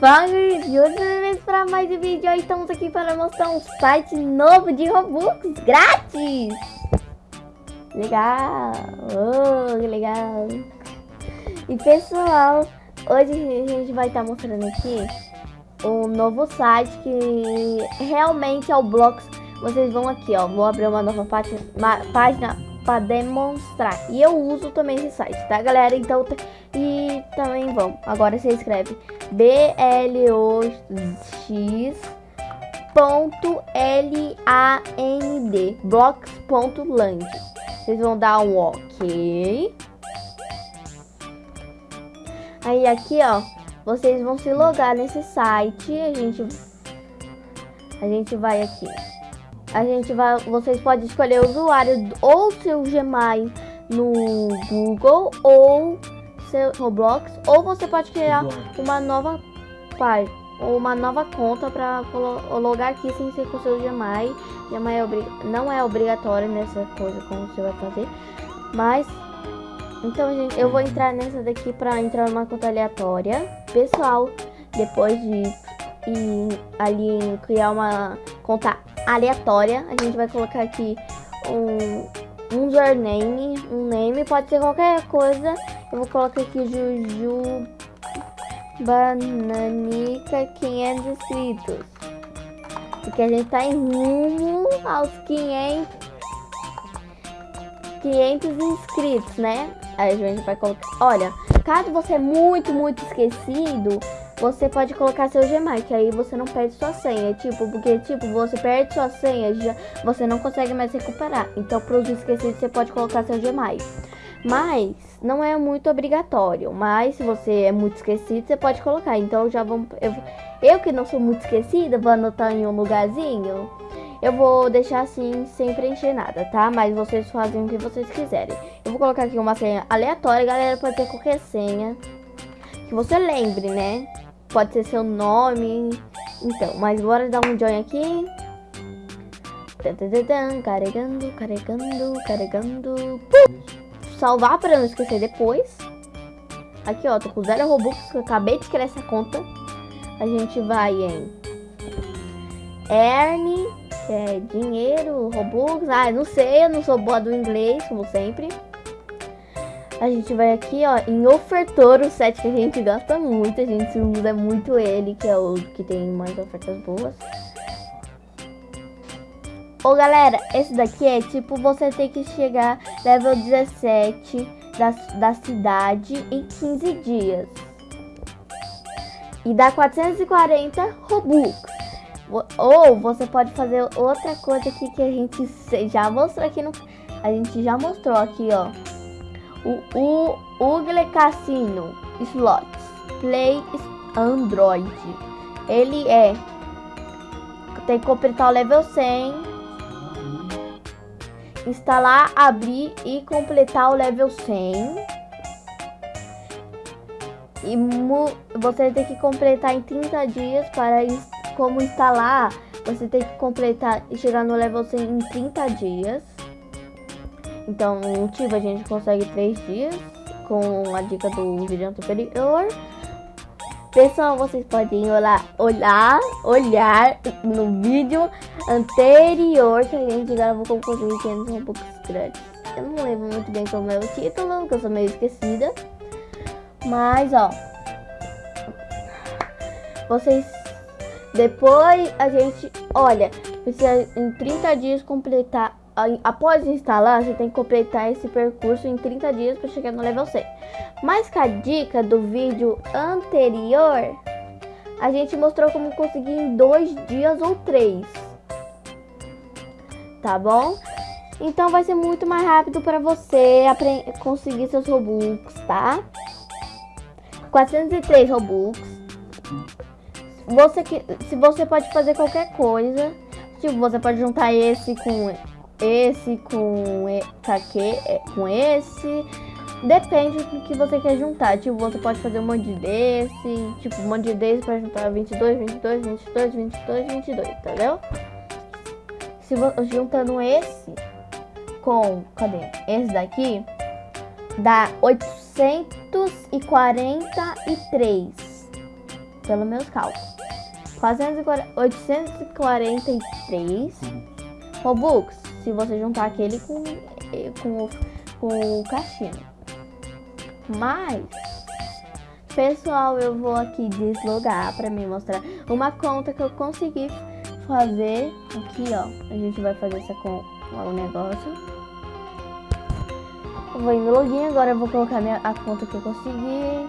Fala, e hoje para mais um vídeo. Estamos aqui para mostrar um site novo de Robux grátis. Legal, oh, legal. E pessoal, hoje a gente vai estar tá mostrando aqui um novo site que realmente é o Blocks. Vocês vão aqui, ó, vou abrir uma nova página, página para demonstrar. E eu uso também esse site, tá, galera? Então, e também vão. Agora você escreve blox.land, blocks.land. Vocês vão dar um OK. Aí aqui, ó, vocês vão se logar nesse site. A gente a gente vai aqui a gente vai, vocês podem escolher o usuário ou seu Gmail no Google ou seu Roblox, ou você pode criar uma nova página ou uma nova conta para logar aqui sem ser com seu Gmail. Gmail é não é obrigatório nessa coisa como você vai fazer, mas então gente, eu vou entrar nessa daqui para entrar numa conta aleatória, pessoal. Depois de ir ali criar uma conta aleatória. A gente vai colocar aqui um, um username, um name, pode ser qualquer coisa. Eu vou colocar aqui Juju Bananica 500 inscritos. Porque a gente tá em rumo aos 500, 500 inscritos, né? Aí a gente vai colocar... Olha, caso você é muito, muito esquecido, você pode colocar seu Gmail, que aí você não perde sua senha. Tipo, porque tipo, você perde sua senha, já, você não consegue mais recuperar. Então, para os esquecidos, você pode colocar seu Gmail. Mas não é muito obrigatório. Mas se você é muito esquecido, você pode colocar. Então já vamos. Eu, eu que não sou muito esquecida, vou anotar em um lugarzinho. Eu vou deixar assim sem preencher nada, tá? Mas vocês fazem o que vocês quiserem. Eu vou colocar aqui uma senha aleatória, galera. Pode ter qualquer senha que você lembre, né? Pode ser seu nome. Então, mas bora dar um join aqui. Carregando, carregando, carregando. Salvar para não esquecer depois. Aqui, ó, tô com zero Robux, que eu acabei de criar essa conta. A gente vai em Earn, é dinheiro, Robux. Ah, não sei, eu não sou boa do inglês, como sempre. A gente vai aqui, ó, em Ofertor, o set que a gente gosta muito. A gente usa muito ele, que é o que tem mais ofertas boas. Ô, galera, esse daqui é tipo você tem que chegar level 17 da, da cidade em 15 dias. E dá 440 Robux. Ou você pode fazer outra coisa aqui que a gente já mostrou aqui no... A gente já mostrou aqui, ó o, o Google Casino Slots Play Android. Ele é tem que completar o level 100, instalar, abrir e completar o level 100. E você tem que completar em 30 dias para como instalar, você tem que completar e chegar no level 100 em 30 dias. Então, no Tiva a gente consegue 3 dias com a dica do vídeo anterior. Pessoal, vocês podem olhar, olhar, olhar no vídeo anterior que a gente gravou com o 500 um pouco grátis. Eu não lembro muito bem como é o título, porque eu sou meio esquecida. Mas, ó. Vocês... Depois a gente... Olha, precisa em 30 dias completar após instalar, você tem que completar esse percurso em 30 dias para chegar no level 100. Mas com a dica do vídeo anterior, a gente mostrou como conseguir em dois dias ou três. Tá bom? Então vai ser muito mais rápido para você conseguir seus Robux, tá? 403 Robux. Você que, se você pode fazer qualquer coisa, tipo, você pode juntar esse com esse com aqui, é, com esse. Depende do que você quer juntar. Tipo, você pode fazer um monte desse. Tipo, um monte desse para juntar 22, 22, 22, 22, 22, entendeu? Se juntando esse com, cadê? Esse daqui dá 843. pelos meus cálculos. 843 Robux, se você juntar aquele com, com, o, com o cassino. Mas, pessoal, eu vou aqui deslogar para me mostrar uma conta que eu consegui fazer. Aqui, ó, a gente vai fazer essa com o negócio. Eu vou em login, agora eu vou colocar minha, a conta que eu consegui.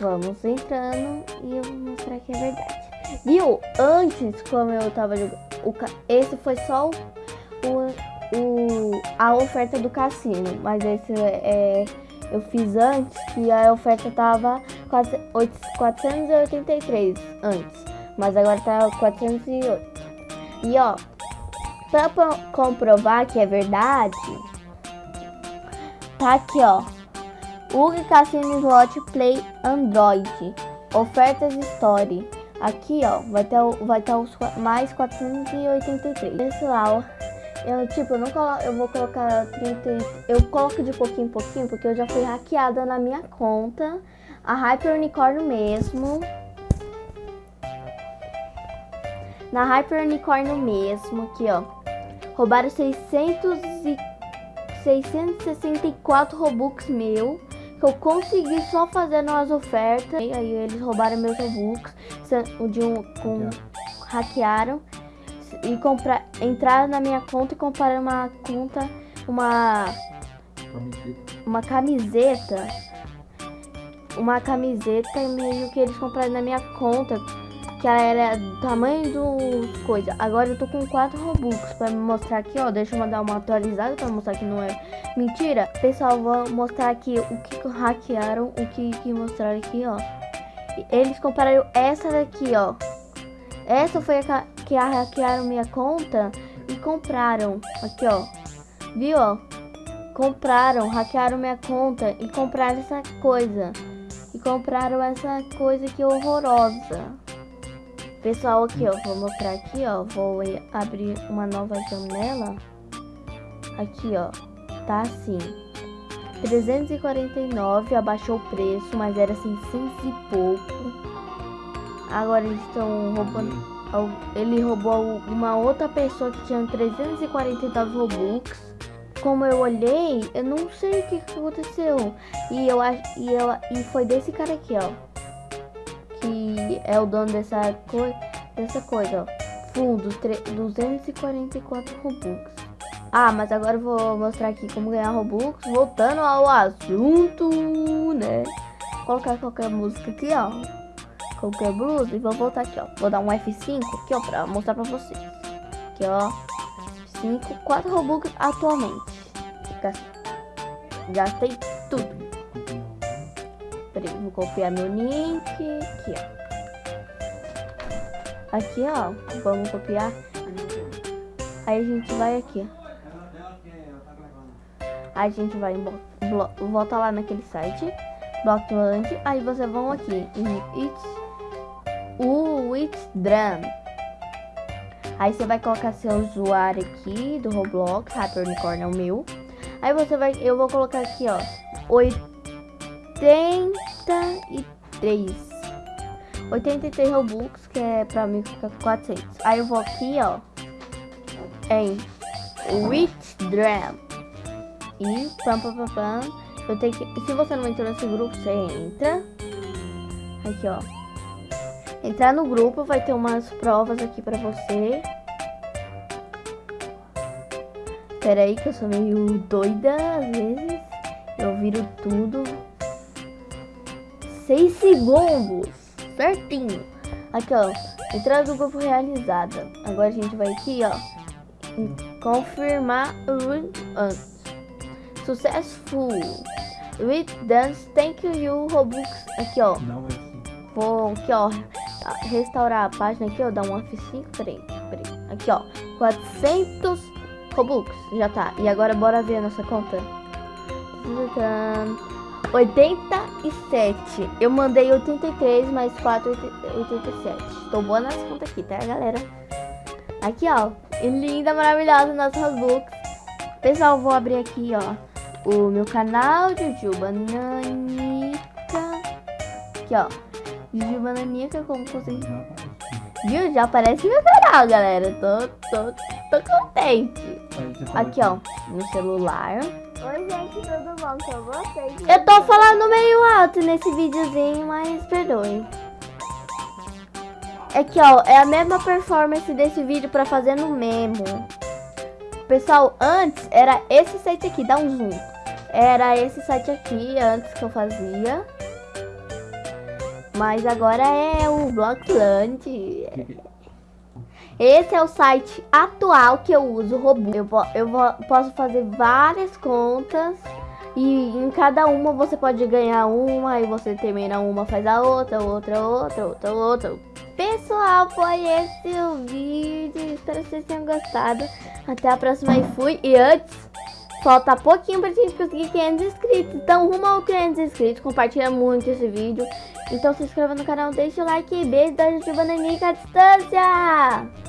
Vamos entrando e eu vou mostrar que é verdade. Viu? Antes, como eu tava jogando, esse foi só o, o, a oferta do cassino, mas esse é, eu fiz antes que a oferta tava 483 antes, mas agora tá 408. E ó, pra comprovar que é verdade, tá aqui ó, UG Cassino Slot Play Android. Ofertas Story. Aqui, ó, vai ter, vai ter os mais 483. Pessoal, eu, tipo, eu não colo, eu vou colocar 30, eu coloco de pouquinho em pouquinho, porque eu já fui hackeada na minha conta. A Hyper Unicorn mesmo. Na Hyper Unicorn mesmo, aqui, ó. Roubaram 600 e 664 Robux meu que eu consegui só fazendo as ofertas. E aí eles roubaram meus Robux, de um, com, hackearam e comprar, entraram na minha conta e compraram uma conta, uma uma camiseta, uma camiseta meio que eles compraram na minha conta que ela era do tamanho do coisa. Agora eu tô com 4 Robux me mostrar aqui, ó. Deixa eu mandar uma atualizada pra mostrar que não é mentira. Pessoal, vou mostrar aqui o que hackearam, o que, que mostraram aqui, ó. Eles compraram essa daqui, ó. Essa foi a que hackearam minha conta e compraram. Aqui, ó. Viu, ó? Compraram, hackearam minha conta e compraram essa coisa. E compraram essa coisa que horrorosa. Pessoal, aqui, ó, vou mostrar aqui, ó, vou abrir uma nova janela. Aqui, ó, tá assim. 349, abaixou o preço, mas era 600 e pouco. Agora eles estão roubando... Ele roubou uma outra pessoa que tinha 349 Robux. Como eu olhei, eu não sei o que aconteceu. E eu acho e eu e foi desse cara aqui, ó que é o dono dessa, co dessa coisa, ó. Fundos, 244 Robux. Ah, mas agora eu vou mostrar aqui como ganhar Robux, voltando ao assunto, né? Vou colocar qualquer música aqui, ó. Qualquer blusa e vou voltar aqui, ó. Vou dar um F5 aqui, ó, pra mostrar pra vocês. Aqui, ó. 5, 4 Robux atualmente. Gastei tudo. Peraí, vou copiar meu link. Aqui, ó. Aqui, ó. Vamos copiar. Aí a gente vai aqui. Aí a gente vai volta lá naquele site. Blockland. Aí vocês vão aqui em It's o It's Drum. Aí você vai colocar seu usuário aqui do Roblox, Hyperunicorn é o meu. Aí você vai, eu vou colocar aqui, ó, 83. 83 Robux, que é pra mim ficar 400. Aí eu vou aqui, ó, em Withdram. E pam, pam, pam, pam. Eu tenho que, se você não entrou nesse grupo, você entra. Aqui, ó. Entrar no grupo, vai ter umas provas aqui pra você. Pera aí que eu sou meio doida às vezes. Eu viro tudo. 6 segundos. Certinho. Aqui, ó. Entrada do grupo realizada. Agora a gente vai aqui, ó. Confirmar o Successful. With dance, thank you, Robux. Aqui, ó. Não, é assim. Vou aqui, ó. Restaurar a página aqui, ó. Dar um F5. Peraí, peraí. Aqui, ó. 400 Robux. Já tá. E agora bora ver a nossa conta. 87. Eu mandei 83 mais 4, 87. Tô boa nas contas aqui, tá, galera? Aqui, ó. Linda, maravilhosa, nossa Robux. Pessoal, vou abrir aqui, ó. O meu canal, Jujuba Nanica. Aqui, ó. Jujuba Nanica, como vocês... Viu? Já aparece meu canal, galera. Tô, tô, tô contente. Aqui, ó. No celular. Oi, gente, tudo bom com vocês? Eu tô falando meio alto nesse videozinho, mas perdoe. Aqui, ó. É a mesma performance desse vídeo pra fazer no Memo. Pessoal, antes era esse site aqui. Dá um zoom. Era esse site aqui, antes que eu fazia. Mas agora é o Blockland. Esse é o site atual que eu uso, robô. Eu, eu posso fazer várias contas e em cada uma você pode ganhar uma e você termina uma, faz a outra, outra, outra, outra, outra. Pessoal, foi esse o vídeo. Espero que vocês tenham gostado. Até a próxima e fui. E antes, falta pouquinho pra gente conseguir 500 inscritos. Então, rumo ao 500 inscritos. Compartilha muito esse vídeo. Então, se inscreva no canal, deixa o like e beijo da Jujuba Nanica à distância.